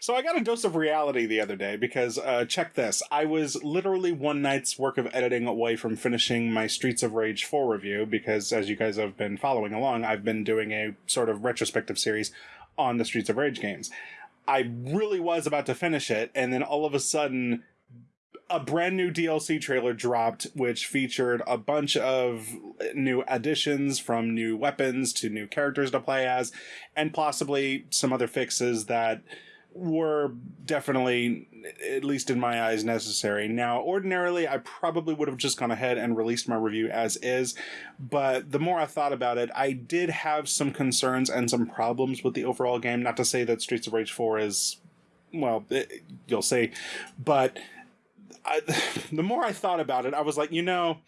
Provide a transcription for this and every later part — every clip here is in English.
So I got a dose of reality the other day because uh, check this. I was literally one night's work of editing away from finishing my Streets of Rage 4 review because as you guys have been following along, I've been doing a sort of retrospective series on the Streets of Rage games. I really was about to finish it and then all of a sudden a brand new DLC trailer dropped, which featured a bunch of new additions from new weapons to new characters to play as, and possibly some other fixes that were definitely, at least in my eyes, necessary. Now, ordinarily, I probably would have just gone ahead and released my review as is, but the more I thought about it, I did have some concerns and some problems with the overall game. Not to say that Streets of Rage 4 is, well, it, you'll see, but I, the more I thought about it, I was like, you know,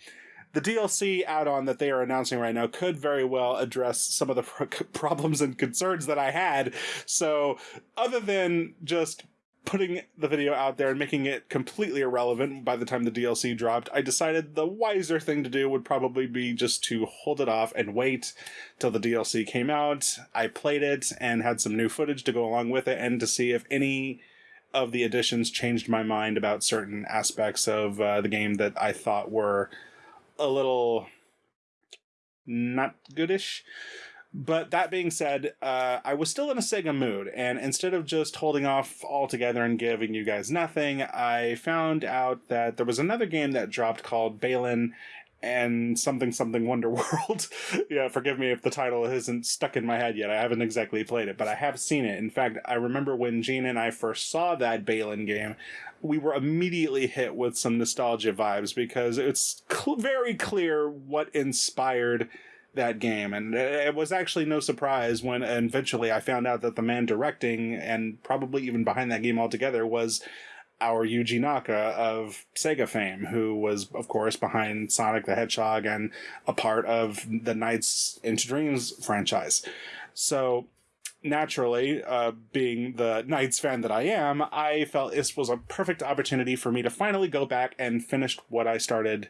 the DLC add-on that they are announcing right now could very well address some of the problems and concerns that I had. So, other than just putting the video out there and making it completely irrelevant by the time the DLC dropped, I decided the wiser thing to do would probably be just to hold it off and wait till the DLC came out. I played it and had some new footage to go along with it and to see if any of the additions changed my mind about certain aspects of uh, the game that I thought were a little not goodish. But that being said, uh, I was still in a Sega mood, and instead of just holding off altogether and giving you guys nothing, I found out that there was another game that dropped called Balan and something something Wonder World. yeah, forgive me if the title isn't stuck in my head yet. I haven't exactly played it, but I have seen it. In fact, I remember when Gene and I first saw that Balin game, we were immediately hit with some nostalgia vibes because it's cl- very clear what inspired that game. And it was actually no surprise when eventually I found out that the man directing and probably even behind that game altogether was our Yuji Naka of Sega fame, who was, of course, behind Sonic the Hedgehog and a part of the Nights into Dreams franchise. So, naturally, uh, being the Nights fan that I am, I felt this was a perfect opportunity for me to finally go back and finish what I started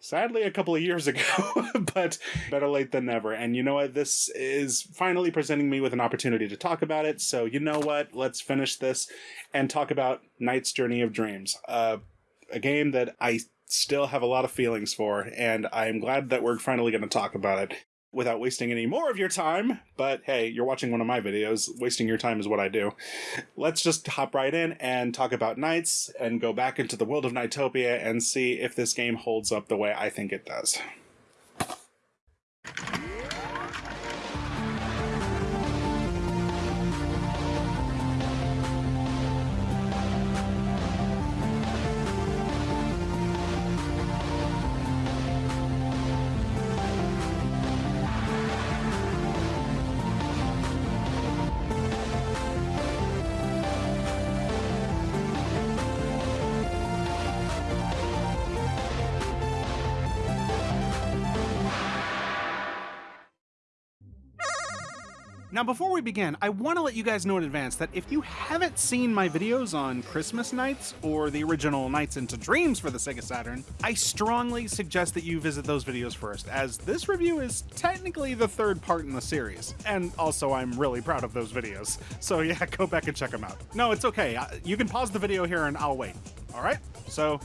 sadly a couple of years ago, but better late than never. And you know what? This is finally presenting me with an opportunity to talk about it. So, you know what? Let's finish this and talk about Nights Journey of Dreams, uh, a game that I still have a lot of feelings for, and I'm glad that we're finally going to talk about it without wasting any more of your time. But hey, you're watching one of my videos. Wasting your time is what I do. Let's just hop right in and talk about Nights and go back into the world of Nightopia and see if this game holds up the way I think it does. Now, before we begin, I want to let you guys know in advance that if you haven't seen my videos on Christmas Nights or the original Nights into Dreams for the Sega Saturn, I strongly suggest that you visit those videos first, as this review is technically the third part in the series. And also, I'm really proud of those videos. So yeah, go back and check them out. No, it's okay. Uh, you can pause the video here and I'll wait. Alright? So,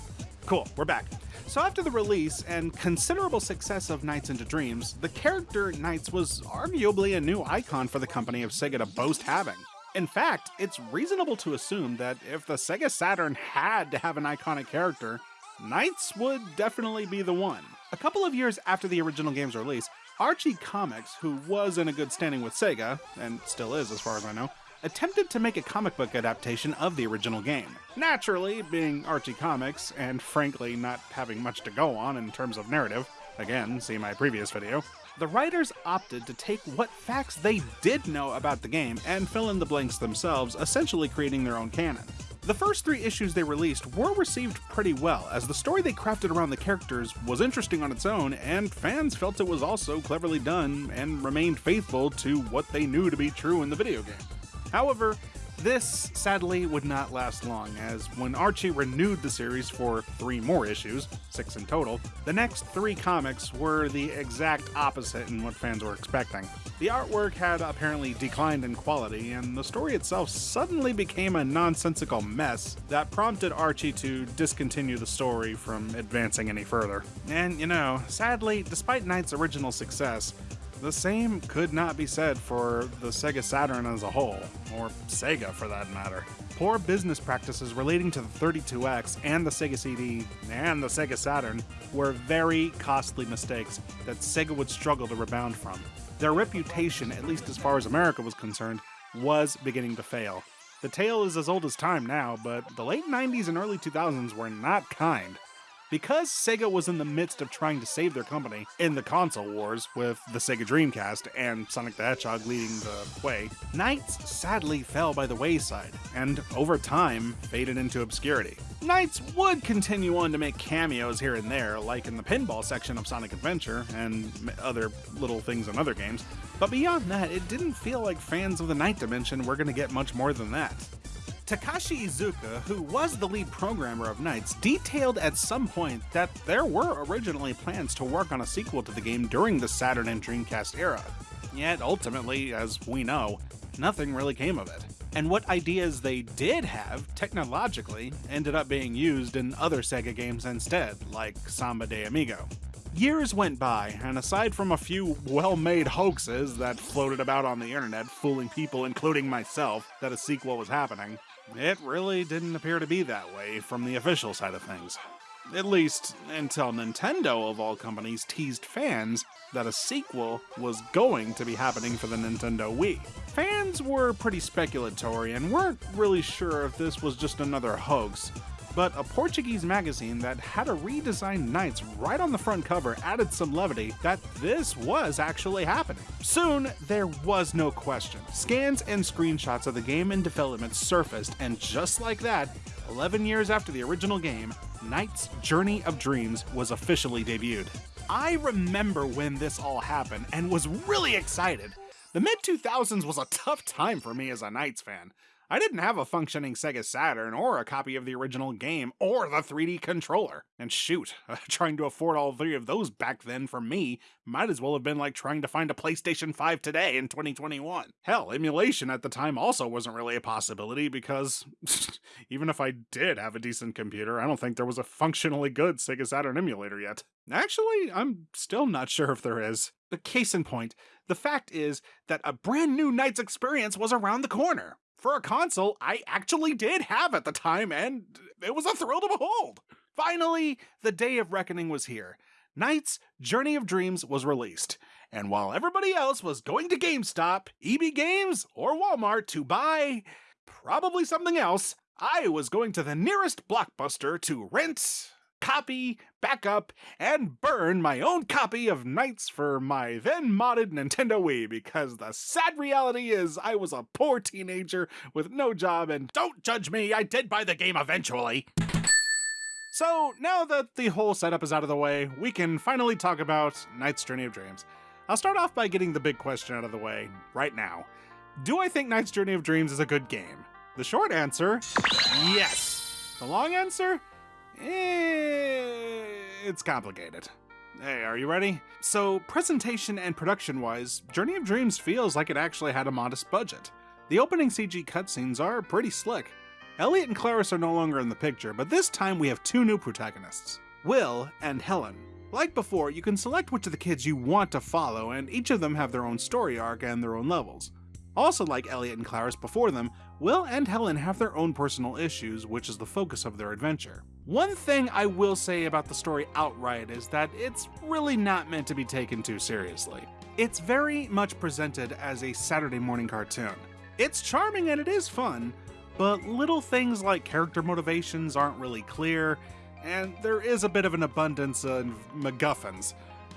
cool, we're back. So after the release and considerable success of Nights into Dreams, the character Nights was arguably a new icon for the company of Sega to boast having. In fact, it's reasonable to assume that if the Sega Saturn had to have an iconic character, Nights would definitely be the one. A couple of years after the original game's release, Archie Comics, who was in a good standing with Sega, and still is as far as I know, attempted to make a comic book adaptation of the original game. Naturally, being Archie Comics, and frankly not having much to go on in terms of narrative, again, see my previous video, the writers opted to take what facts they did know about the game and fill in the blanks themselves, essentially creating their own canon. The first three issues they released were received pretty well, as the story they crafted around the characters was interesting on its own, and fans felt it was also cleverly done and remained faithful to what they knew to be true in the video game. However, This, sadly, would not last long, as when Archie renewed the series for three more issues, six in total, the next three comics were the exact opposite in what fans were expecting. The artwork had apparently declined in quality, and the story itself suddenly became a nonsensical mess that prompted Archie to discontinue the story from advancing any further. And, you know, sadly, despite Nights' original success, the same could not be said for the Sega Saturn as a whole, or Sega for that matter. Poor business practices relating to the 32X and the Sega CD and the Sega Saturn were very costly mistakes that Sega would struggle to rebound from. Their reputation, at least as far as America was concerned, was beginning to fail. The tale is as old as time now, but the late 90s and early 2000s were not kind. Because Sega was in the midst of trying to save their company in the console wars with the Sega Dreamcast and Sonic the Hedgehog leading the way, Nights sadly fell by the wayside and, over time, faded into obscurity. Nights would continue on to make cameos here and there, like in the pinball section of Sonic Adventure and other little things in other games, but beyond that, it didn't feel like fans of the Night Dimension were going to get much more than that. Takashi Iizuka, who was the lead programmer of Nights, detailed at some point that there were originally plans to work on a sequel to the game during the Saturn and Dreamcast era. Yet ultimately, as we know, nothing really came of it. And what ideas they did have, technologically, ended up being used in other Sega games instead, like Samba de Amigo. Years went by, and aside from a few well made hoaxes that floated about on the internet, fooling people, including myself, that a sequel was happening, it really didn't appear to be that way from the official side of things. At least until Nintendo, of all companies, teased fans that a sequel was going to be happening for the Nintendo Wii. Fans were pretty speculatory and weren't really sure if this was just another hoax, but a Portuguese magazine that had a redesigned Nights right on the front cover added some levity that this was actually happening. Soon, there was no question. Scans and screenshots of the game in development surfaced, and just like that, 11 years after the original game, Nights Journey of Dreams was officially debuted. I remember when this all happened and was really excited. The mid 2000s was a tough time for me as a Nights fan. I didn't have a functioning Sega Saturn or a copy of the original game or the 3D controller. And shoot, trying to afford all three of those back then for me might as well have been like trying to find a PlayStation 5 today in 2021. Hell, emulation at the time also wasn't really a possibility because even if I did have a decent computer, I don't think there was a functionally good Sega Saturn emulator yet. Actually, I'm still not sure if there is. Case in point, the fact is that a brand new Nights experience was around the corner for a console I actually did have at the time, and it was a thrill to behold. Finally, the day of reckoning was here. Nights Journey of Dreams was released, and while everybody else was going to GameStop, EB Games, or Walmart to buy probably something else, I was going to the nearest blockbuster to rent, copy, backup, and burn my own copy of Nights for my then modded Nintendo Wii because the sad reality is I was a poor teenager with no job and don't judge me, I did buy the game eventually. So now that the whole setup is out of the way, we can finally talk about Nights Journey of Dreams. I'll start off by getting the big question out of the way right now. Do I think Nights Journey of Dreams is a good game? The short answer, yes. The long answer, Eh, it's complicated. Hey, are you ready? So, presentation and production wise, Journey of Dreams feels like it actually had a modest budget. The opening CG cutscenes are pretty slick. Elliot and Claris are no longer in the picture, but this time we have two new protagonists Will and Helen. Like before, you can select which of the kids you want to follow, and each of them have their own story arc and their own levels. Also, like Elliot and Claris before them, Will and Helen have their own personal issues, which is the focus of their adventure. One thing I will say about the story outright is that it's really not meant to be taken too seriously. It's very much presented as a Saturday morning cartoon. It's charming and it is fun, but little things like character motivations aren't really clear, and there is a bit of an abundance of MacGuffins.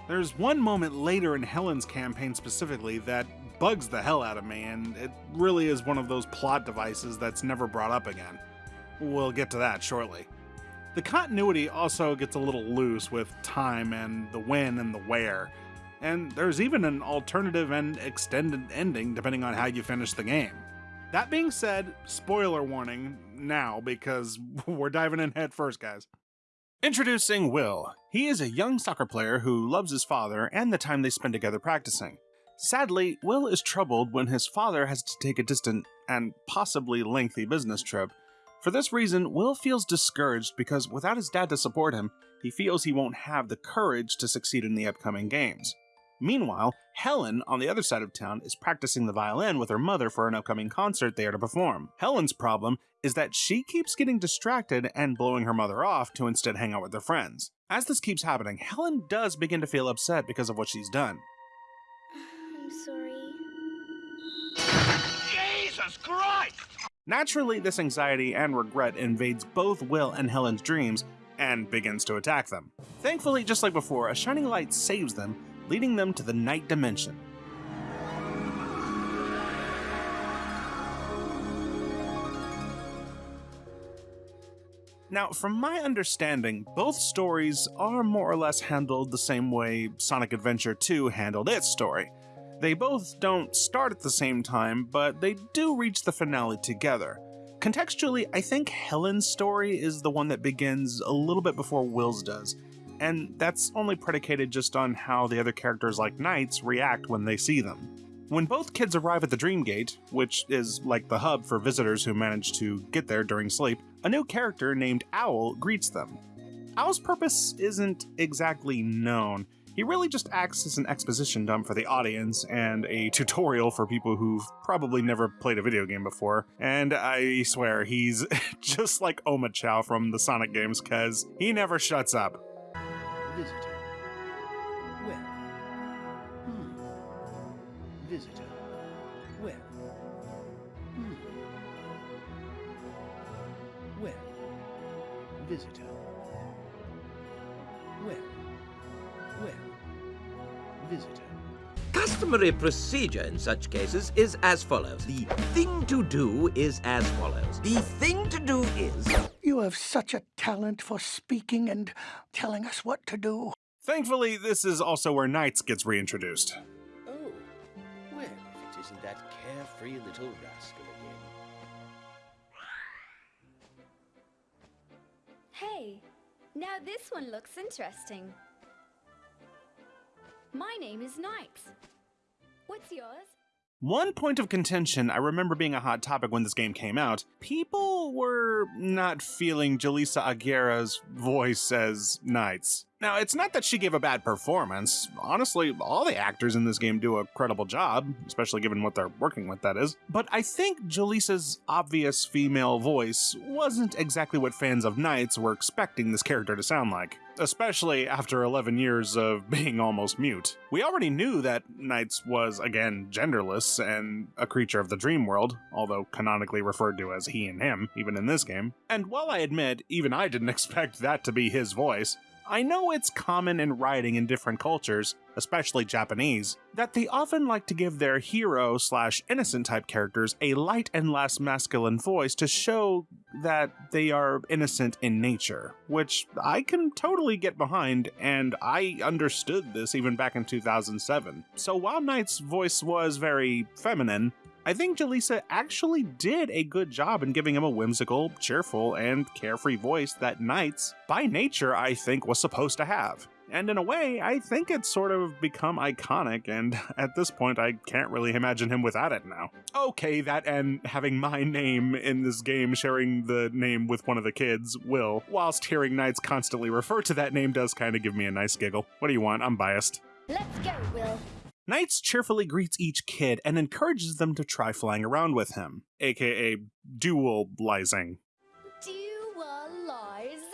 There's one moment later in Helen's campaign specifically that bugs the hell out of me, and it really is one of those plot devices that's never brought up again. We'll get to that shortly. The continuity also gets a little loose with time and the when and the where, and there's even an alternative and extended ending depending on how you finish the game. That being said, spoiler warning now because we're diving in head first, guys. Introducing Will. He is a young soccer player who loves his father and the time they spend together practicing. Sadly, Will is troubled when his father has to take a distant and possibly lengthy business trip. For this reason, Will feels discouraged because without his dad to support him, he feels he won't have the courage to succeed in the upcoming games. Meanwhile, Helen, on the other side of town, is practicing the violin with her mother for an upcoming concert they are to perform. Helen's problem is that she keeps getting distracted and blowing her mother off to instead hang out with her friends. As this keeps happening, Helen does begin to feel upset because of what she's done. I'm sorry. Jesus Christ! Naturally, this anxiety and regret invades both Will and Helen's dreams and begins to attack them. Thankfully, just like before, a shining light saves them, leading them to the night dimension. Now, from my understanding, both stories are more or less handled the same way Sonic Adventure 2 handled its story. They both don't start at the same time, but they do reach the finale together. Contextually, I think Helen's story is the one that begins a little bit before Will's does, and that's only predicated just on how the other characters like Knights react when they see them. When both kids arrive at the Dream Gate, which is like the hub for visitors who manage to get there during sleep, a new character named Owl greets them. Owl's purpose isn't exactly known. He really just acts as an exposition dump for the audience and a tutorial for people who've probably never played a video game before. And I swear, he's just like Omochao from the Sonic games, cause he never shuts up. Visitor. Hmm. Visitor. Hmm. Visitor. Visitor. Customary procedure in such cases is as follows. The thing to do is as follows. The thing to do is. You have such a talent for speaking and telling us what to do. Thankfully, this is also where Nights gets reintroduced. Oh. Well, if it isn't that carefree little rascal again. Hey, now this one looks interesting. My name is Knight. What's yours? One point of contention I remember being a hot topic when this game came out. People were not feeling Jaleesa Aguirre's voice as Nights. Now, it's not that she gave a bad performance. Honestly, all the actors in this game do a credible job, especially given what they're working with, that is. But I think Jaleesa's obvious female voice wasn't exactly what fans of Nights were expecting this character to sound like, especially after 11 years of being almost mute. We already knew that Nights was, again, genderless and a creature of the dream world, although canonically referred to as he and him, even in this game. And while I admit, even I didn't expect that to be his voice, I know it's common in writing in different cultures, especially Japanese, that they often like to give their hero slash innocent type characters a light and less masculine voice to show that they are innocent in nature, which I can totally get behind, and I understood this even back in 2007. So while Nights' voice was very feminine, I think Jaleesa actually did a good job in giving him a whimsical, cheerful, and carefree voice that Nights, by nature, I think was supposed to have. And in a way, I think it's sort of become iconic, and at this point, I can't really imagine him without it now. Okay, that and having my name in this game sharing the name with one of the kids, Will, whilst hearing Nights constantly refer to that name does kind of give me a nice giggle. What do you want? I'm biased. Let's go, Will. Nights cheerfully greets each kid and encourages them to try flying around with him, aka dualizing. Dualize.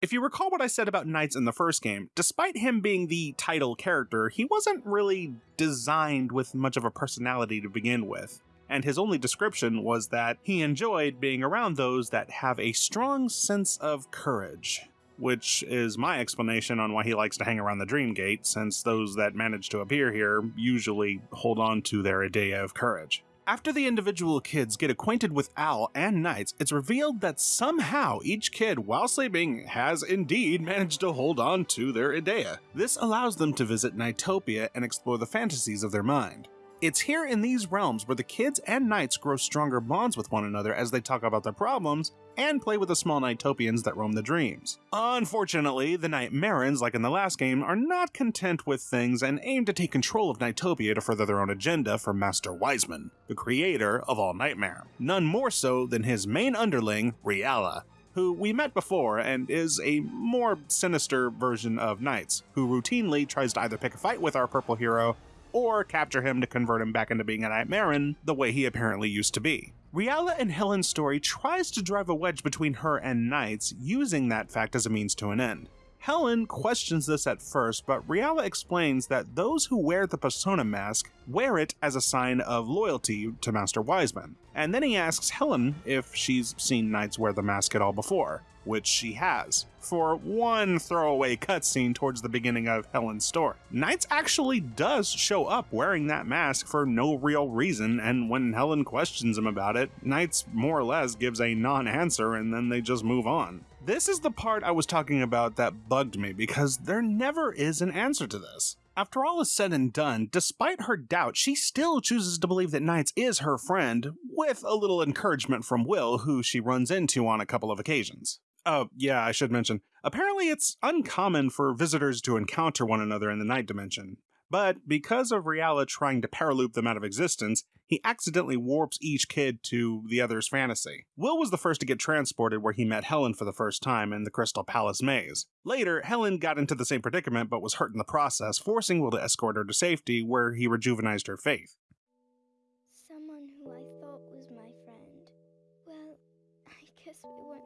If you recall what I said about Nights in the first game, despite him being the title character, he wasn't really designed with much of a personality to begin with. And his only description was that he enjoyed being around those that have a strong sense of courage which is my explanation on why he likes to hang around the Dream Gate, since those that manage to appear here usually hold on to their idea of courage. After the individual kids get acquainted with Owl and Nights, it's revealed that somehow each kid, while sleeping, has indeed managed to hold on to their idea. This allows them to visit Nightopia and explore the fantasies of their mind. It's here in these realms where the kids and Nights grow stronger bonds with one another as they talk about their problems and play with the small Nightopians that roam the dreams. Unfortunately, the Nightmarens, like in the last game, are not content with things and aim to take control of Nightopia to further their own agenda for Master Wiseman, the creator of all Nightmare. None more so than his main underling, Reala, who we met before and is a more sinister version of Nights, who routinely tries to either pick a fight with our purple hero or capture him to convert him back into being a Nightmaren the way he apparently used to be. Reala and Helen's story tries to drive a wedge between her and Nights, using that fact as a means to an end. Helen questions this at first, but Reala explains that those who wear the persona mask wear it as a sign of loyalty to Master Wiseman. And then he asks Helen if she's seen Nights wear the mask at all before, which she has, for one throwaway cutscene towards the beginning of Helen's story. Nights actually does show up wearing that mask for no real reason, and when Helen questions him about it, Nights more or less gives a non answer and then they just move on. This is the part I was talking about that bugged me because there never is an answer to this. After all is said and done, despite her doubt, she still chooses to believe that Nights is her friend, with a little encouragement from Will, who she runs into on a couple of occasions. Oh, yeah, I should mention. Apparently, it's uncommon for visitors to encounter one another in the night dimension. But because of Reala trying to paraloop them out of existence, he accidentally warps each kid to the other's fantasy. Will was the first to get transported where he met Helen for the first time in the Crystal Palace maze. Later, Helen got into the same predicament but was hurt in the process, forcing Will to escort her to safety where he rejuvenized her faith.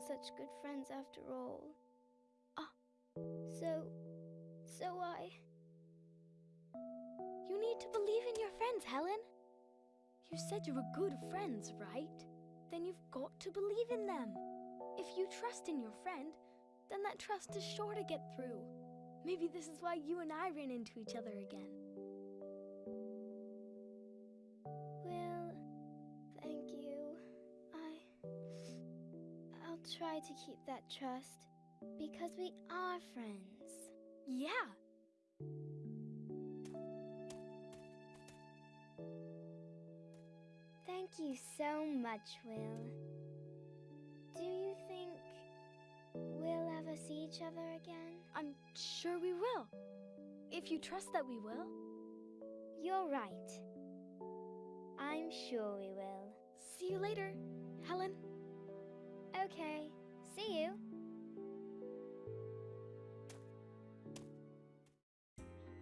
Such good friends after all. Ah, so. so I. You need to believe in your friends, Helen. You said you were good friends, right? Then you've got to believe in them. If you trust in your friend, then that trust is sure to get through. Maybe this is why you and I ran into each other again. Try to keep that trust because we are friends. Yeah. Thank you so much, Will. Do you think we'll ever see each other again? I'm sure we will. If you trust that we will. You're right. I'm sure we will. See you later, Helen. Okay, see you.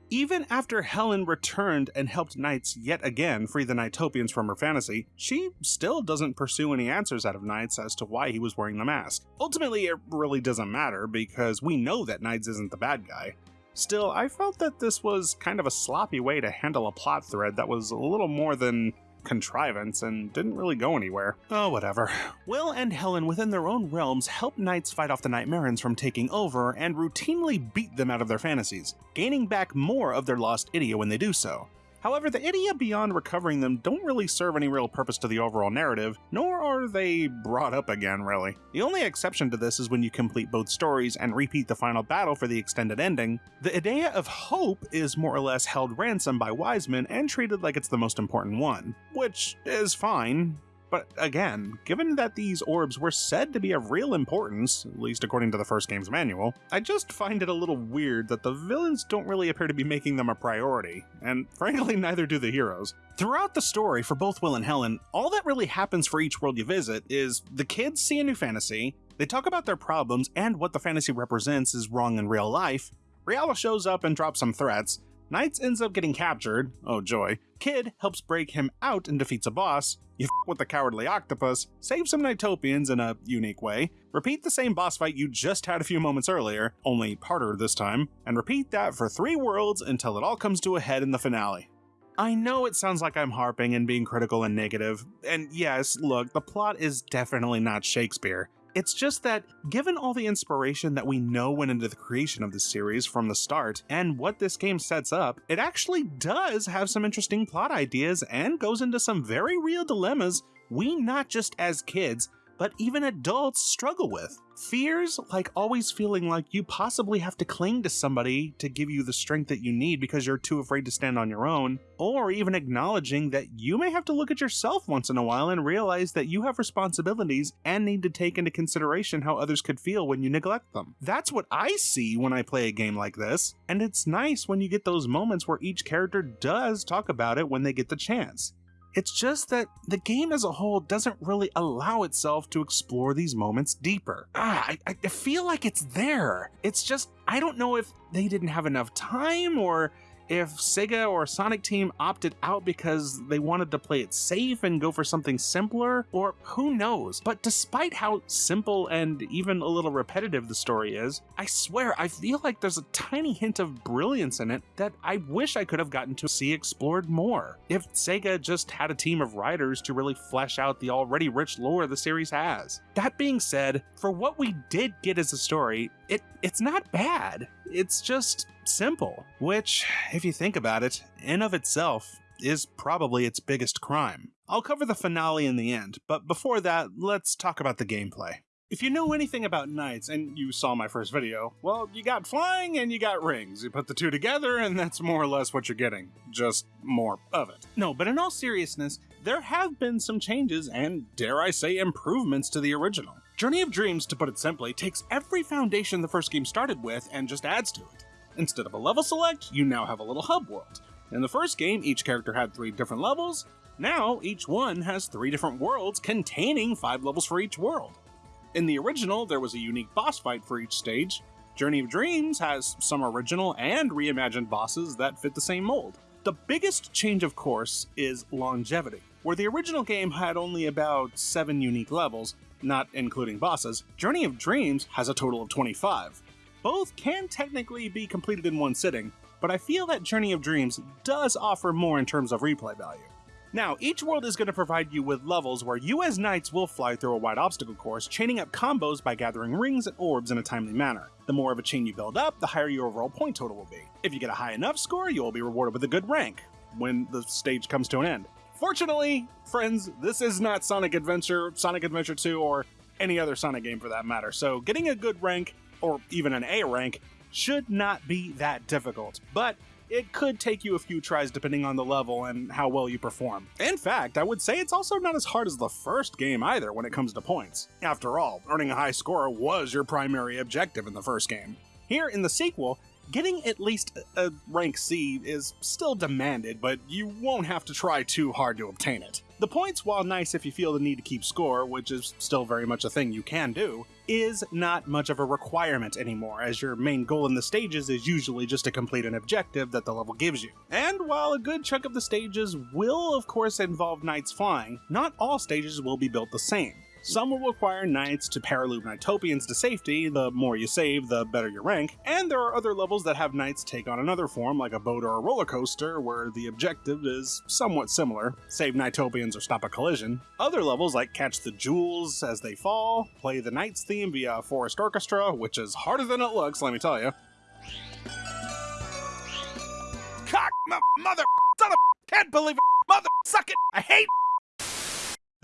Even after Helen returned and helped Nights yet again free the Nightopians from her fantasy, she still doesn't pursue any answers out of Nights as to why he was wearing the mask. Ultimately, it really doesn't matter because we know that Nights isn't the bad guy. Still, I felt that this was kind of a sloppy way to handle a plot thread that was a little more than contrivance and didn't really go anywhere. Oh, whatever. Will and Helen within their own realms help Nights fight off the Nightmarens from taking over and routinely beat them out of their fantasies, gaining back more of their lost Ideya when they do so. However, the Ideya beyond recovering them don't really serve any real purpose to the overall narrative, nor are they brought up again, really. The only exception to this is when you complete both stories and repeat the final battle for the extended ending. The Idea of Hope is more or less held ransom by Wiseman and treated like it's the most important one, which is fine, but again, given that these orbs were said to be of real importance, at least according to the first game's manual, I just find it a little weird that the villains don't really appear to be making them a priority, and frankly, neither do the heroes. Throughout the story for both Will and Helen, all that really happens for each world you visit is the kids see a new fantasy, they talk about their problems and what the fantasy represents is wrong in real life, Reala shows up and drops some threats, Nights ends up getting captured, oh joy, Kid helps break him out and defeats a boss, you f with the cowardly octopus, save some Nightopians in a unique way, repeat the same boss fight you just had a few moments earlier, only harder this time, and repeat that for three worlds until it all comes to a head in the finale. I know it sounds like I'm harping and being critical and negative, and yes, look, the plot is definitely not Shakespeare. It's just that, given all the inspiration that we know went into the creation of this series from the start, and what this game sets up, it actually does have some interesting plot ideas and goes into some very real dilemmas we not just as kids, but even adults struggle with. Fears like always feeling like you possibly have to cling to somebody to give you the strength that you need because you're too afraid to stand on your own, or even acknowledging that you may have to look at yourself once in a while and realize that you have responsibilities and need to take into consideration how others could feel when you neglect them. That's what I see when I play a game like this, and it's nice when you get those moments where each character does talk about it when they get the chance. It's just that the game as a whole doesn't really allow itself to explore these moments deeper. Ah, I, I feel like it's there. It's just, I don't know if they didn't have enough time or if Sega or Sonic Team opted out because they wanted to play it safe and go for something simpler, or who knows. But despite how simple and even a little repetitive the story is, I swear I feel like there's a tiny hint of brilliance in it that I wish I could have gotten to see explored more. If Sega just had a team of writers to really flesh out the already rich lore the series has. That being said, for what we did get as a story, it it's not bad. It's just simple, which, if you think about it, in of itself is probably its biggest crime. I'll cover the finale in the end, but before that, let's talk about the gameplay. If you know anything about Nights, and you saw my first video, well, you got flying and you got rings. You put the two together, and that's more or less what you're getting. Just more of it. No, but in all seriousness, there have been some changes and, dare I say, improvements to the original. Journey of Dreams, to put it simply, takes every foundation the first game started with and just adds to it. Instead of a level select, you now have a little hub world. In the first game, each character had three different levels. Now, each one has three different worlds containing five levels for each world. In the original, there was a unique boss fight for each stage. Journey of Dreams has some original and reimagined bosses that fit the same mold. The biggest change, of course, is longevity. Where the original game had only about 7 unique levels, not including bosses, Journey of Dreams has a total of 25. Both can technically be completed in one sitting, but I feel that Journey of Dreams does offer more in terms of replay value. Now, each world is going to provide you with levels where you as Nights will fly through a wide obstacle course, chaining up combos by gathering rings and orbs in a timely manner. The more of a chain you build up, the higher your overall point total will be. If you get a high enough score, you will be rewarded with a good rank when the stage comes to an end. Fortunately, friends, this is not Sonic Adventure, Sonic Adventure 2, or any other Sonic game for that matter, so getting a good rank, or even an A rank, should not be that difficult. But it could take you a few tries depending on the level and how well you perform. In fact, I would say it's also not as hard as the first game either when it comes to points. After all, earning a high score was your primary objective in the first game. Here in the sequel, getting at least a rank C is still demanded, but you won't have to try too hard to obtain it. The points, while nice if you feel the need to keep score, which is still very much a thing you can do, is not much of a requirement anymore, as your main goal in the stages is usually just to complete an objective that the level gives you. And while a good chunk of the stages will, of course, involve Nights flying, not all stages will be built the same. Some will require Nights to paraloop Nightopians to safety, the more you save, the better your rank, and there are other levels that have Nights take on another form, like a boat or a roller coaster, where the objective is somewhat similar. Save Nightopians or stop a collision. Other levels, like catch the jewels as they fall, play the Nights theme via Forest Orchestra, which is harder than it looks, let me tell you. Cock, mother, son of, can't believe it, mother, suck it, I hate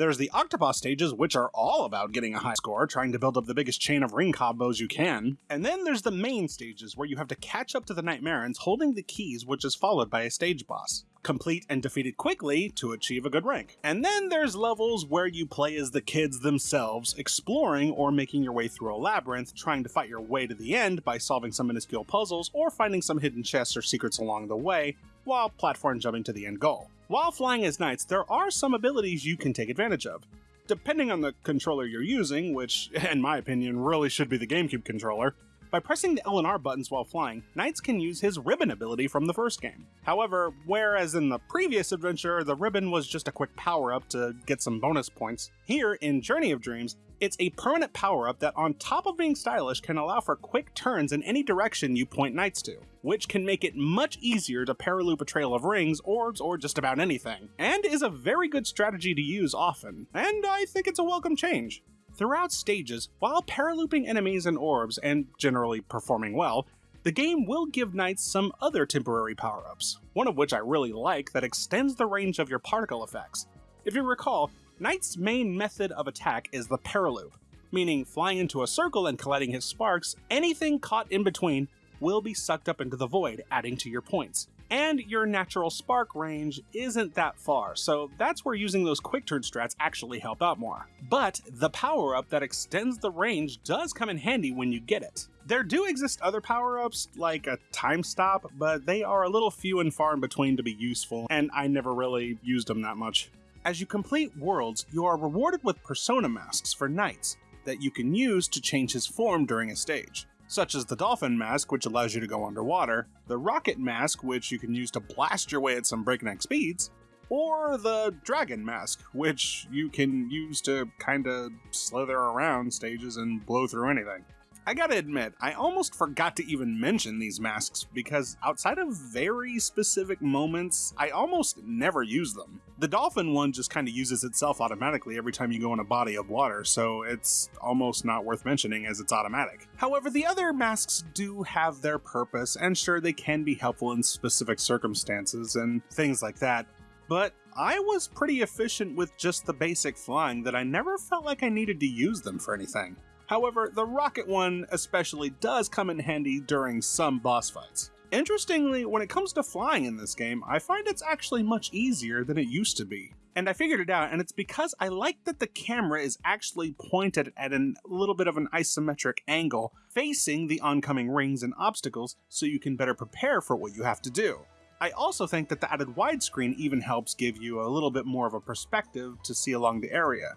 there's the Octopus stages, which are all about getting a high score, trying to build up the biggest chain of ring combos you can. And then there's the main stages, where you have to catch up to the Nightmarens holding the keys, which is followed by a stage boss. Complete and defeat it quickly to achieve a good rank. And then there's levels where you play as the kids themselves, exploring or making your way through a labyrinth, trying to fight your way to the end by solving some minuscule puzzles or finding some hidden chests or secrets along the way, while platform jumping to the end goal. While flying as Nights, there are some abilities you can take advantage of. Depending on the controller you're using, which, in my opinion, really should be the GameCube controller, by pressing the L and R buttons while flying, Nights can use his ribbon ability from the first game. However, whereas in the previous adventure, the ribbon was just a quick power up to get some bonus points, here in Journey of Dreams, it's a permanent power up that, on top of being stylish, can allow for quick turns in any direction you point Nights to, which can make it much easier to paraloop a trail of rings, orbs, or just about anything, and is a very good strategy to use often, and I think it's a welcome change. Throughout stages, while paralooping enemies and orbs and generally performing well, the game will give Nights some other temporary power-ups, one of which I really like that extends the range of your particle effects. If you recall, Nights' main method of attack is the paraloop, meaning flying into a circle and collecting his sparks, anything caught in between will be sucked up into the void, adding to your points. And your natural spark range isn't that far, so that's where using those quick turn strats actually help out more. But the power up that extends the range does come in handy when you get it. There do exist other power ups, like a time stop, but they are a little few and far in between to be useful, and I never really used them that much. As you complete worlds, you are rewarded with persona masks for Nights that you can use to change his form during a stage such as the Dolphin Mask, which allows you to go underwater, the Rocket Mask, which you can use to blast your way at some breakneck speeds, or the Dragon Mask, which you can use to kinda slither around stages and blow through anything. I gotta admit, I almost forgot to even mention these masks because outside of very specific moments, I almost never use them. The dolphin one just kind of uses itself automatically every time you go in a body of water, so it's almost not worth mentioning as it's automatic. However, the other masks do have their purpose, and sure, they can be helpful in specific circumstances and things like that, but I was pretty efficient with just the basic flying that I never felt like I needed to use them for anything. However, the rocket one especially does come in handy during some boss fights. Interestingly, when it comes to flying in this game, I find it's actually much easier than it used to be. And I figured it out, and it's because I like that the camera is actually pointed at a little bit of an isometric angle, facing the oncoming rings and obstacles, so you can better prepare for what you have to do. I also think that the added widescreen even helps give you a little bit more of a perspective to see along the area.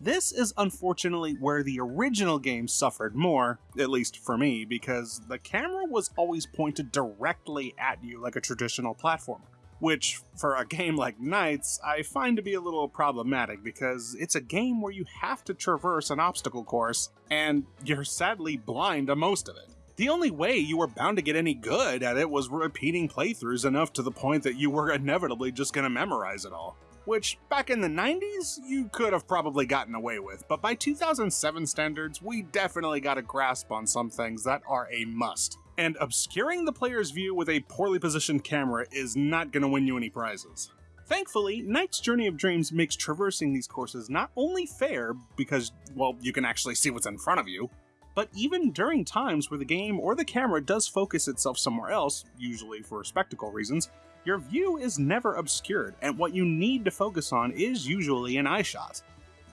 This is unfortunately where the original game suffered more, at least for me, because the camera was always pointed directly at you like a traditional platformer. Which, for a game like Nights, I find to be a little problematic because it's a game where you have to traverse an obstacle course, and you're sadly blind to most of it. The only way you were bound to get any good at it was repeating playthroughs enough to the point that you were inevitably just gonna memorize it all which back in the 90s you could have probably gotten away with, but by 2007 standards, we definitely got a grasp on some things that are a must. And obscuring the player's view with a poorly positioned camera is not going to win you any prizes. Thankfully, Nights Journey of Dreams makes traversing these courses not only fair, because, well, you can actually see what's in front of you, but even during times where the game or the camera does focus itself somewhere else, usually for spectacle reasons, your view is never obscured, and what you need to focus on is usually an eye shot.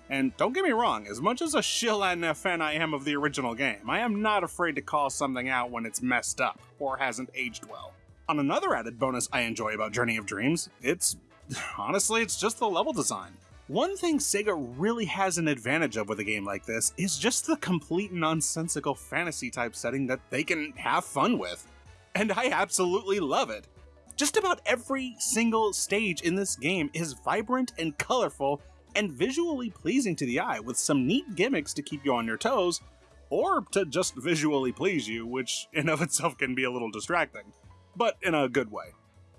And don't get me wrong, as much as a shill and a fan I am of the original game, I am not afraid to call something out when it's messed up or hasn't aged well. On another added bonus I enjoy about Journey of Dreams, it's honestly, it's just the level design. One thing Sega really has an advantage of with a game like this is just the complete nonsensical fantasy type setting that they can have fun with. And I absolutely love it. Just about every single stage in this game is vibrant and colorful and visually pleasing to the eye, with some neat gimmicks to keep you on your toes, or to just visually please you, which in of itself can be a little distracting, but in a good way.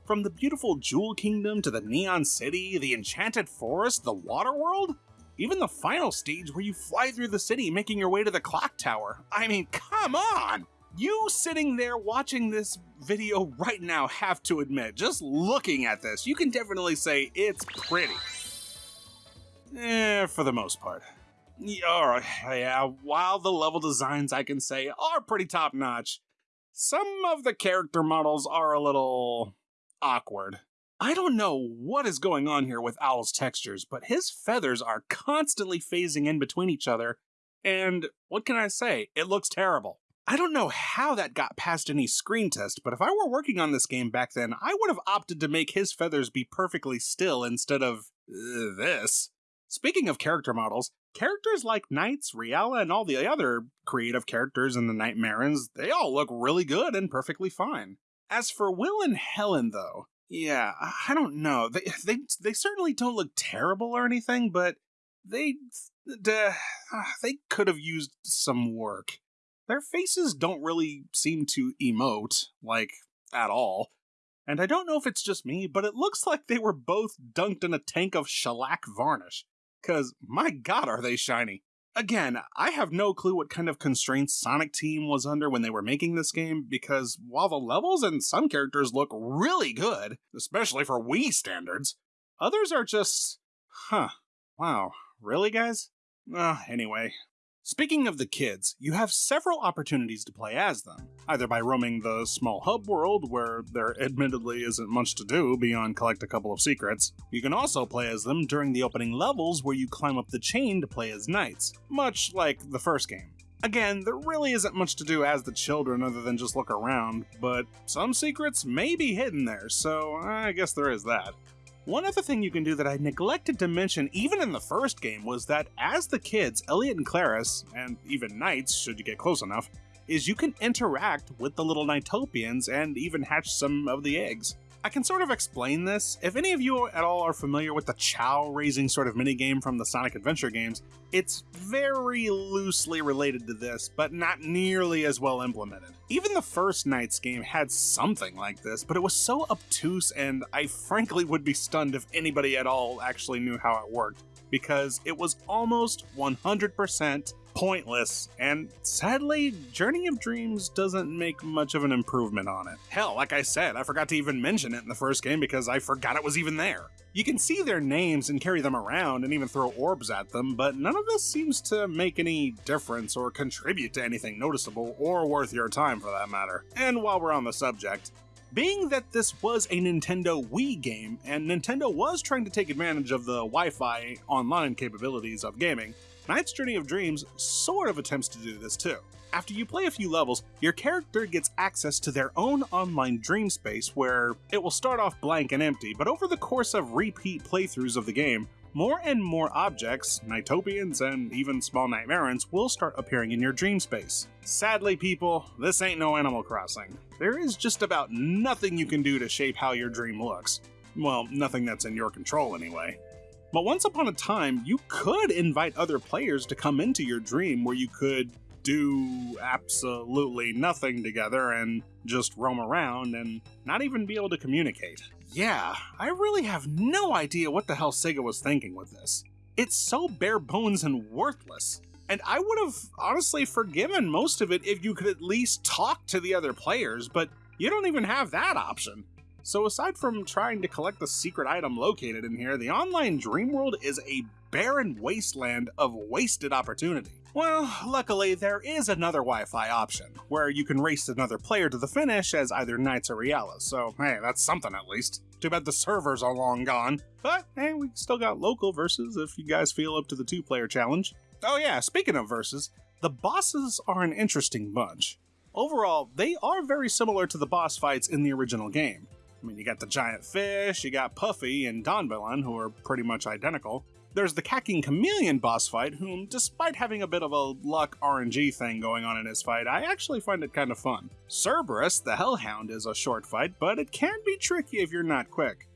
From the beautiful Jewel Kingdom to the Neon City, the Enchanted Forest, the Water World, even the final stage where you fly through the city making your way to the clock tower. I mean, come on! You sitting there watching this video right now have to admit, just looking at this, you can definitely say it's pretty. Eh, for the most part. Alright, yeah, while the level designs I can say are pretty top notch, some of the character models are a little awkward. I don't know what is going on here with Owl's textures, but his feathers are constantly phasing in between each other, and what can I say? It looks terrible. I don't know how that got past any screen test, but if I were working on this game back then, I would have opted to make his feathers be perfectly still instead of uh, this. Speaking of character models, characters like Nights, Reala, and all the other creative characters in the Nightmarens, they all look really good and perfectly fine. As for Will and Helen, though, yeah, I don't know. They they they certainly don't look terrible or anything, but they uh, they could have used some work their faces don't really seem to emote, like, at all. And I don't know if it's just me, but it looks like they were both dunked in a tank of shellac varnish. Cause, my god, are they shiny. Again, I have no clue what kind of constraints Sonic Team was under when they were making this game, because while the levels and some characters look really good, especially for Wii standards, others are just, huh. Wow, really, guys? Uh, anyway. Speaking of the kids, you have several opportunities to play as them, either by roaming the small hub world, where there admittedly isn't much to do beyond collect a couple of secrets. You can also play as them during the opening levels, where you climb up the chain to play as Nights, much like the first game. Again, there really isn't much to do as the children other than just look around, but some secrets may be hidden there, so I guess there is that. One other thing you can do that I neglected to mention even in the first game was that as the kids, Elliot and Claris, and even Nights should you get close enough, is you can interact with the little Nightopians and even hatch some of the eggs. I can sort of explain this. If any of you at all are familiar with the Chao raising sort of minigame from the Sonic Adventure games, it's very loosely related to this, but not nearly as well implemented. Even the first Nights game had something like this, but it was so obtuse, and I frankly would be stunned if anybody at all actually knew how it worked, because it was almost 100% pointless, and sadly, Journey of Dreams doesn't make much of an improvement on it. Hell, like I said, I forgot to even mention it in the first game because I forgot it was even there. You can see their names and carry them around and even throw orbs at them, but none of this seems to make any difference or contribute to anything noticeable or worth your time for that matter. And while we're on the subject, being that this was a Nintendo Wii game, and Nintendo was trying to take advantage of the Wi Fi online capabilities of gaming, Nights' Journey of Dreams sort of attempts to do this too. After you play a few levels, your character gets access to their own online dream space where it will start off blank and empty, but over the course of repeat playthroughs of the game, more and more objects, Nightopians, and even small Nightmarens will start appearing in your dream space. Sadly, people, this ain't no Animal Crossing. There is just about nothing you can do to shape how your dream looks. Well, nothing that's in your control, anyway. But once upon a time, you could invite other players to come into your dream where you could do absolutely nothing together and just roam around and not even be able to communicate. Yeah, I really have no idea what the hell Sega was thinking with this. It's so bare bones and worthless. And I would have honestly forgiven most of it if you could at least talk to the other players, but you don't even have that option. So, aside from trying to collect the secret item located in here, the online dream world is a barren wasteland of wasted opportunity. Well, luckily, there is another Wi Fi option, where you can race another player to the finish as either Nights or Reala, so hey, that's something at least. Too bad the servers are long gone. But hey, we still got local verses if you guys feel up to the two player challenge. Oh, yeah, speaking of verses, the bosses are an interesting bunch. Overall, they are very similar to the boss fights in the original game. I mean, you got the giant fish, you got Puffy and Donbalon, who are pretty much identical. There's the Cacking Chameleon boss fight, whom, despite having a bit of a luck RNG thing going on in his fight, I actually find it kind of fun. Cerberus, the Hellhound, is a short fight, but it can be tricky if you're not quick.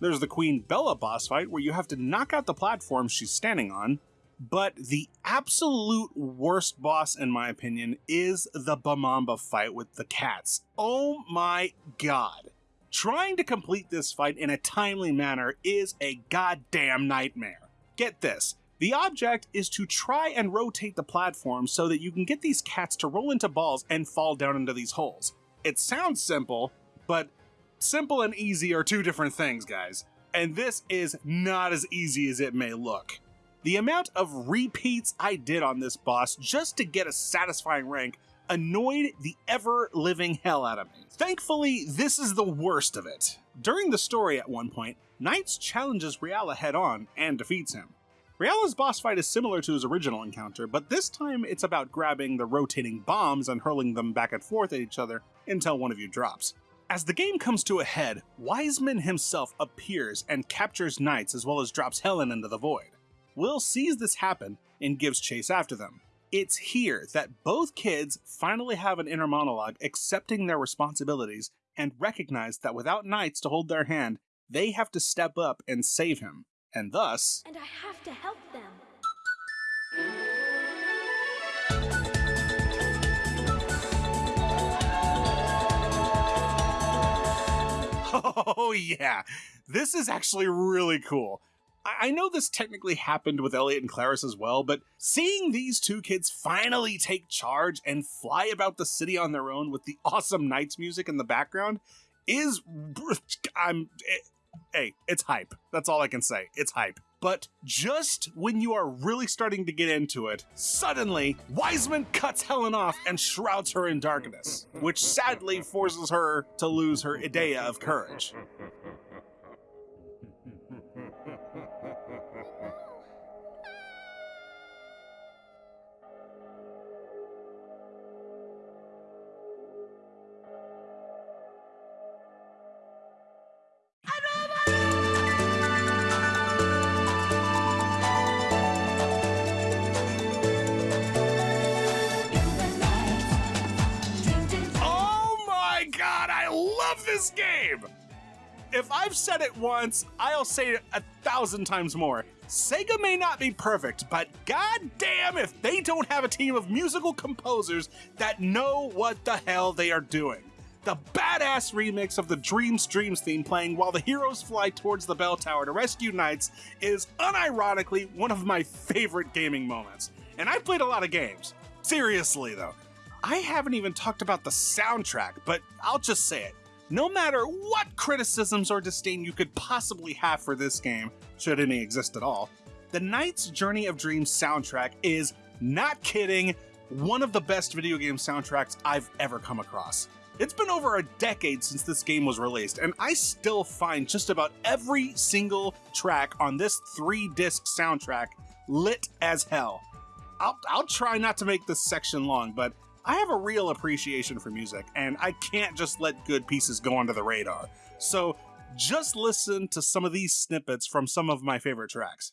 There's the Queen Bella boss fight, where you have to knock out the platform she's standing on, but the absolute worst boss, in my opinion, is the Bomamba fight with the cats. Oh my god. Trying to complete this fight in a timely manner is a goddamn nightmare. Get this. The object is to try and rotate the platform so that you can get these cats to roll into balls and fall down into these holes. It sounds simple, but simple and easy are two different things, guys. And this is not as easy as it may look. The amount of repeats I did on this boss just to get a satisfying rank annoyed the ever living hell out of me. Thankfully, this is the worst of it. During the story at one point, Nights challenges Reala head on and defeats him. Reala's boss fight is similar to his original encounter, but this time it's about grabbing the rotating bombs and hurling them back and forth at each other until one of you drops. As the game comes to a head, Wiseman himself appears and captures Nights as well as drops Helen into the void. Will sees this happen and gives chase after them. It's here that both kids finally have an inner monologue accepting their responsibilities and recognize that without Nights to hold their hand, they have to step up and save him, and thus. And I have to help them. Oh, yeah, this is actually really cool. I know this technically happened with Elliot and Claris as well, but seeing these two kids finally take charge and fly about the city on their own with the awesome Nights music in the background is. I'm. It, hey, it's hype. That's all I can say. It's hype. But just when you are really starting to get into it, suddenly Wiseman cuts Helen off and shrouds her in darkness, which sadly forces her to lose her Ideya of courage. I've said it once, I'll say it a thousand times more. Sega may not be perfect, but goddamn if they don't have a team of musical composers that know what the hell they are doing. The badass remix of the Dreams Dreams theme playing while the heroes fly towards the bell tower to rescue Nights is unironically one of my favorite gaming moments. And I've played a lot of games. Seriously though, I haven't even talked about the soundtrack, but I'll just say it. No matter what criticisms or disdain you could possibly have for this game, should any exist at all, the Nights' Journey of Dreams soundtrack is, not kidding, one of the best video game soundtracks I've ever come across. It's been over a decade since this game was released, and I still find just about every single track on this three disc soundtrack lit as hell. I'll, I'll try not to make this section long, but I have a real appreciation for music, and I can't just let good pieces go under the radar. So just listen to some of these snippets from some of my favorite tracks.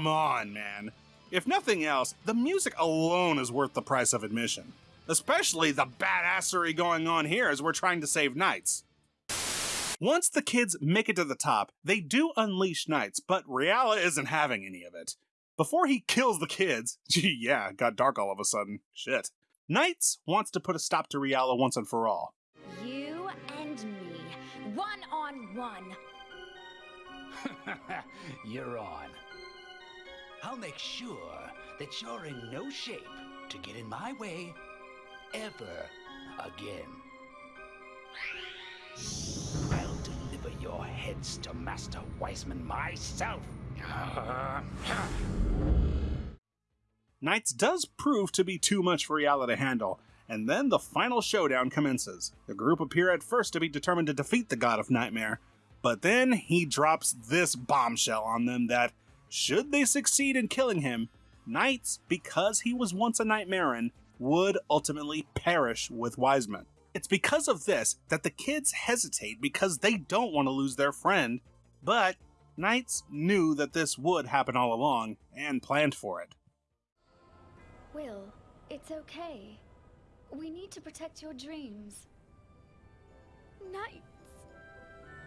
Come on, man. If nothing else, the music alone is worth the price of admission. Especially the badassery going on here as we're trying to save Nights. Once the kids make it to the top, they do unleash Nights, but Reala isn't having any of it. Before he kills the kids, gee, yeah, got dark all of a sudden. Shit. Nights wants to put a stop to Reala once and for all. You and me, one on one. You're on. I'll make sure that you're in no shape to get in my way ever again. I'll deliver your heads to Master Wiseman myself. Nights does prove to be too much for Reala to handle, and then the final showdown commences. The group appear at first to be determined to defeat the God of Nightmare, But then he drops this bombshell on them that, should they succeed in killing him, Nights, because he was once a Nightmaren, would ultimately perish with Wiseman. It's because of this that the kids hesitate because they don't want to lose their friend, but Nights knew that this would happen all along and planned for it. Will, it's okay. We need to protect your dreams. Nights.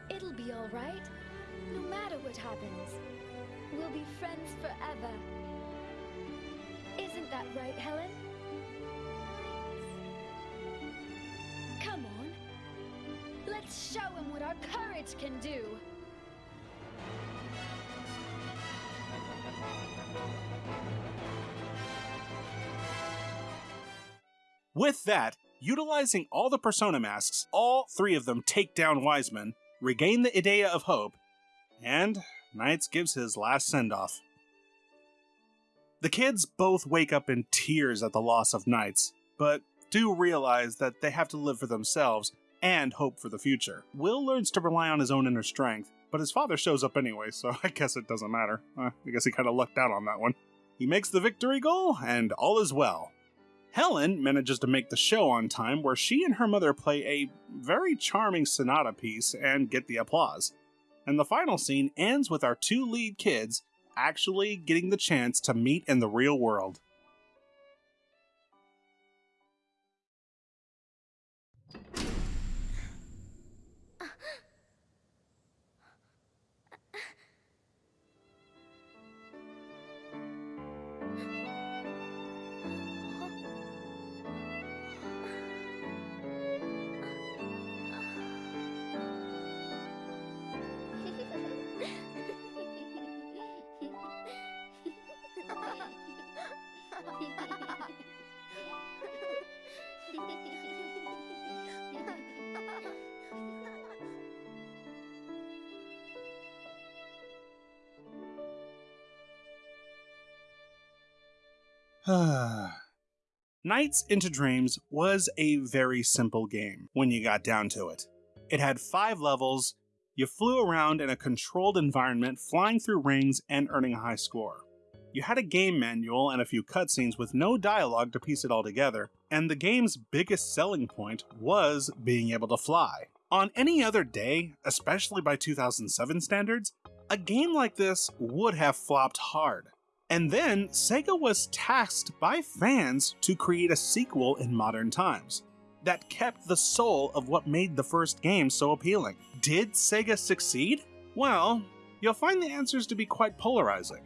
It'll be alright. No matter what happens. We'll be friends forever. Isn't that right, Helen? Come on. Let's show him what our courage can do. With that, utilizing all the persona masks, all three of them take down Wiseman, regain the Ideya of Hope, and Nights gives his last send off. The kids both wake up in tears at the loss of Nights, but do realize that they have to live for themselves and hope for the future. Will learns to rely on his own inner strength, but his father shows up anyway, so I guess it doesn't matter. Uh, I guess he kind of lucked out on that one. He makes the victory goal, and all is well. Helen manages to make the show on time, where she and her mother play a very charming sonata piece and get the applause. And the final scene ends with our two lead kids actually getting the chance to meet in the real world. Nights into Dreams was a very simple game when you got down to it. It had five levels, you flew around in a controlled environment, flying through rings and earning a high score. You had a game manual and a few cutscenes with no dialogue to piece it all together, and the game's biggest selling point was being able to fly. On any other day, especially by 2007 standards, a game like this would have flopped hard. And then Sega was tasked by fans to create a sequel in modern times that kept the soul of what made the first game so appealing. Did Sega succeed? Well, you'll find the answers to be quite polarizing.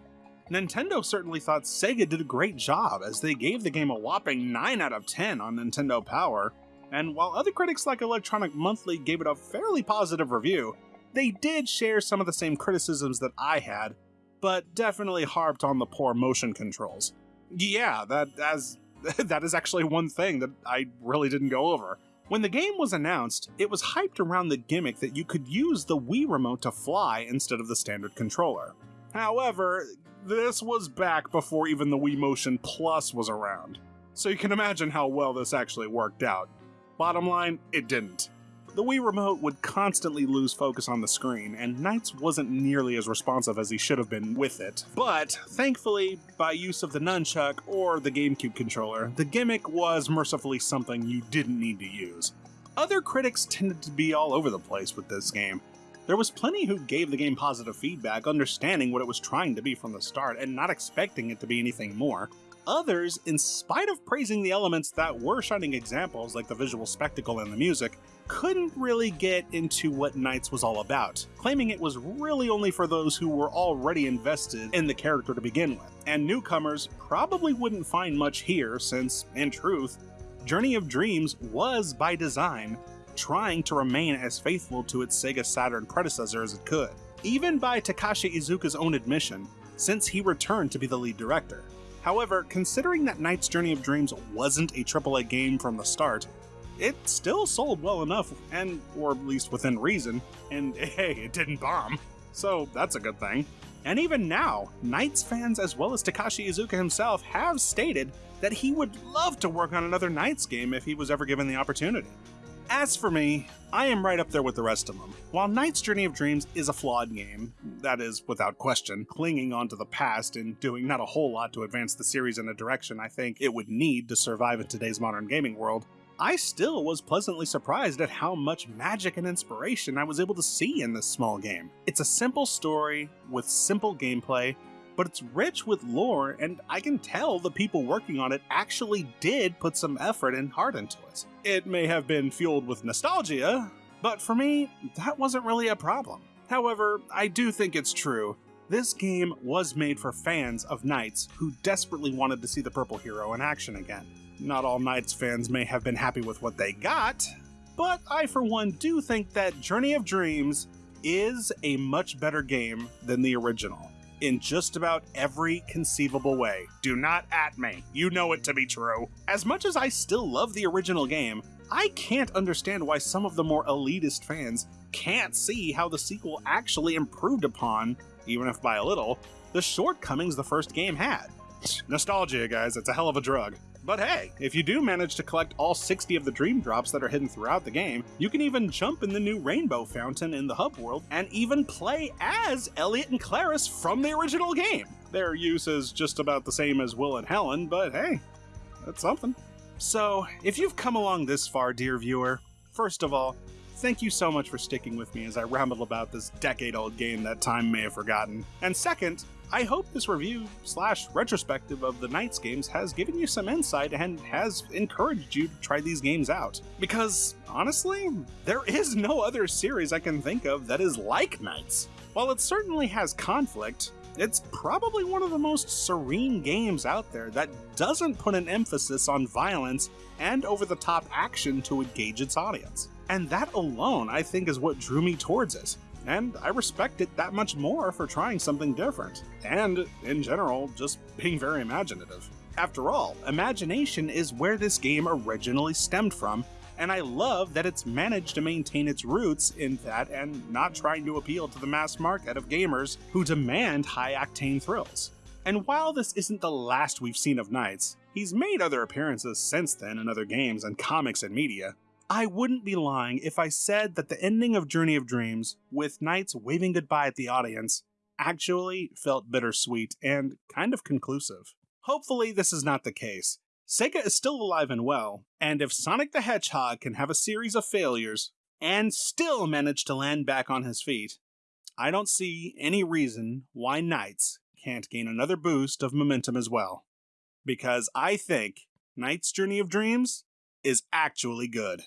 Nintendo certainly thought Sega did a great job as they gave the game a whopping 9 out of 10 on Nintendo Power, and while other critics like Electronic Monthly gave it a fairly positive review, they did share some of the same criticisms that I had, but definitely harped on the poor motion controls. Yeah, that as that is actually one thing that I really didn't go over. When the game was announced, it was hyped around the gimmick that you could use the Wii remote to fly instead of the standard controller. However, this was back before even the Wii Motion Plus was around, so you can imagine how well this actually worked out. Bottom line, it didn't. The Wii Remote would constantly lose focus on the screen, and Nights wasn't nearly as responsive as he should have been with it. But, thankfully, by use of the nunchuck or the GameCube controller, the gimmick was mercifully something you didn't need to use. Other critics tended to be all over the place with this game. There was plenty who gave the game positive feedback, understanding what it was trying to be from the start and not expecting it to be anything more. Others, in spite of praising the elements that were shining examples like the visual spectacle and the music, couldn't really get into what Nights was all about, claiming it was really only for those who were already invested in the character to begin with. And newcomers probably wouldn't find much here since, in truth, Journey of Dreams was, by design, trying to remain as faithful to its Sega Saturn predecessor as it could, even by Takashi Iizuka's own admission, since he returned to be the lead director. However, considering that Nights' Journey of Dreams wasn't a AAA game from the start, it still sold well enough, and or at least within reason, and hey, it didn't bomb. So that's a good thing. And even now, Nights fans as well as Takashi Iizuka himself have stated that he would love to work on another Nights game if he was ever given the opportunity. As for me, I am right up there with the rest of them. While Nights' Journey of Dreams is a flawed game, that is without question, clinging onto the past and doing not a whole lot to advance the series in a direction I think it would need to survive in today's modern gaming world, I still was pleasantly surprised at how much magic and inspiration I was able to see in this small game. It's a simple story with simple gameplay, but it's rich with lore, and I can tell the people working on it actually did put some effort and heart into it. It may have been fueled with nostalgia, but for me, that wasn't really a problem. However, I do think it's true. This game was made for fans of Nights who desperately wanted to see the Purple Hero in action again. Not all Nights fans may have been happy with what they got, but I, for one, do think that Journey of Dreams is a much better game than the original in just about every conceivable way. Do not at me. You know it to be true. As much as I still love the original game, I can't understand why some of the more elitist fans can't see how the sequel actually improved upon, even if by a little, the shortcomings the first game had. Nostalgia, guys, it's a hell of a drug. But hey, if you do manage to collect all 60 of the dream drops that are hidden throughout the game, you can even jump in the new rainbow fountain in the hub world and even play as Elliot and Claris from the original game. Their use is just about the same as Will and Helen, but hey, that's something. So, if you've come along this far, dear viewer, first of all, thank you so much for sticking with me as I ramble about this decade old game that time may have forgotten. And second, I hope this review slash retrospective of the Nights games has given you some insight and has encouraged you to try these games out. Because, honestly, there is no other series I can think of that is like Nights. While it certainly has conflict, it's probably one of the most serene games out there that doesn't put an emphasis on violence and over the top action to engage its audience. And that alone, I think, is what drew me towards it and I respect it that much more for trying something different, and, in general, just being very imaginative. After all, imagination is where this game originally stemmed from, and I love that it's managed to maintain its roots in that and not trying to appeal to the mass market of gamers who demand high octane thrills. And while this isn't the last we've seen of Nights, he's made other appearances since then in other games and comics and media, I wouldn't be lying if I said that the ending of Journey of Dreams, with Nights waving goodbye at the audience, actually felt bittersweet and kind of conclusive. Hopefully, this is not the case. Sega is still alive and well, and if Sonic the Hedgehog can have a series of failures and still manage to land back on his feet, I don't see any reason why Nights can't gain another boost of momentum as well. Because I think Nights' Journey of Dreams is actually good.